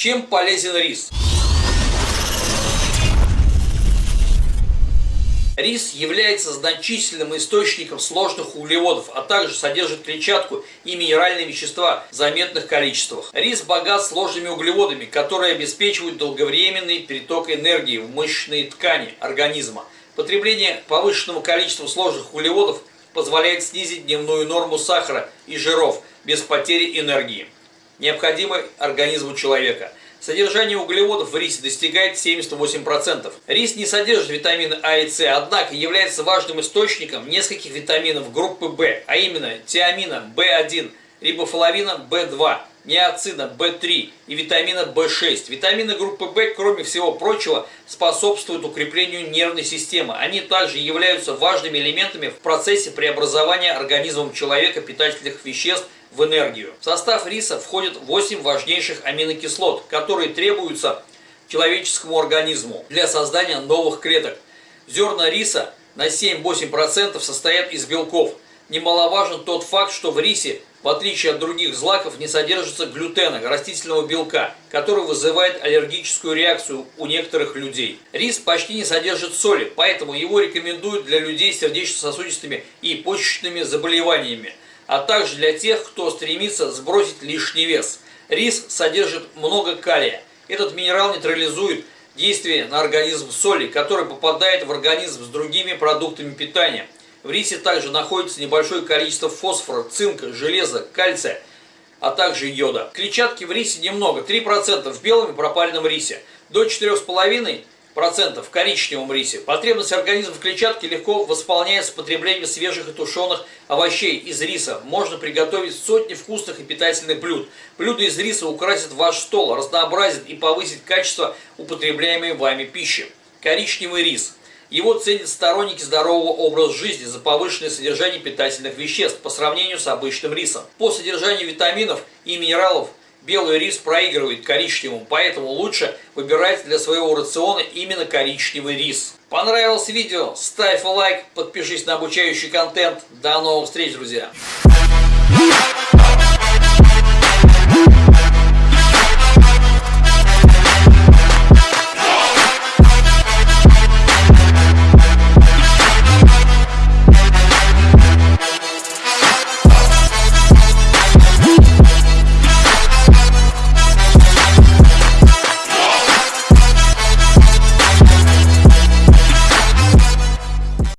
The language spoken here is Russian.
Чем полезен рис? Рис является значительным источником сложных углеводов, а также содержит клетчатку и минеральные вещества в заметных количествах. Рис богат сложными углеводами, которые обеспечивают долговременный переток энергии в мышечные ткани организма. Потребление повышенного количества сложных углеводов позволяет снизить дневную норму сахара и жиров без потери энергии, необходимой организму человека. Содержание углеводов в рисе достигает 78%. Рис не содержит витамины А и С, однако является важным источником нескольких витаминов группы В, а именно тиамина В1, рибофлавина В2, неоцина В3 и витамина В6. Витамины группы В, кроме всего прочего, способствуют укреплению нервной системы. Они также являются важными элементами в процессе преобразования организмом человека питательных веществ в энергию. В состав риса входят 8 важнейших аминокислот, которые требуются человеческому организму для создания новых клеток. Зерна риса на 7-8% состоят из белков. Немаловажен тот факт, что в рисе, в отличие от других злаков, не содержится глютена, растительного белка, который вызывает аллергическую реакцию у некоторых людей. Рис почти не содержит соли, поэтому его рекомендуют для людей с сердечно-сосудистыми и почечными заболеваниями а также для тех, кто стремится сбросить лишний вес. Рис содержит много калия. Этот минерал нейтрализует действие на организм соли, который попадает в организм с другими продуктами питания. В рисе также находится небольшое количество фосфора, цинка, железа, кальция, а также йода. Клетчатки в рисе немного, 3% в белом и пропаленном рисе, до 4,5% процентов в коричневом рисе. Потребность организма в клетчатке легко восполняется потреблением свежих и тушеных овощей из риса. Можно приготовить сотни вкусных и питательных блюд. Блюда из риса украсят ваш стол, разнообразят и повысят качество употребляемой вами пищи. Коричневый рис. Его ценят сторонники здорового образа жизни за повышенное содержание питательных веществ по сравнению с обычным рисом. По содержанию витаминов и минералов белый рис проигрывает коричневому, поэтому лучше выбирать для своего рациона именно коричневый рис. Понравилось видео? Ставь лайк, подпишись на обучающий контент. До новых встреч, друзья!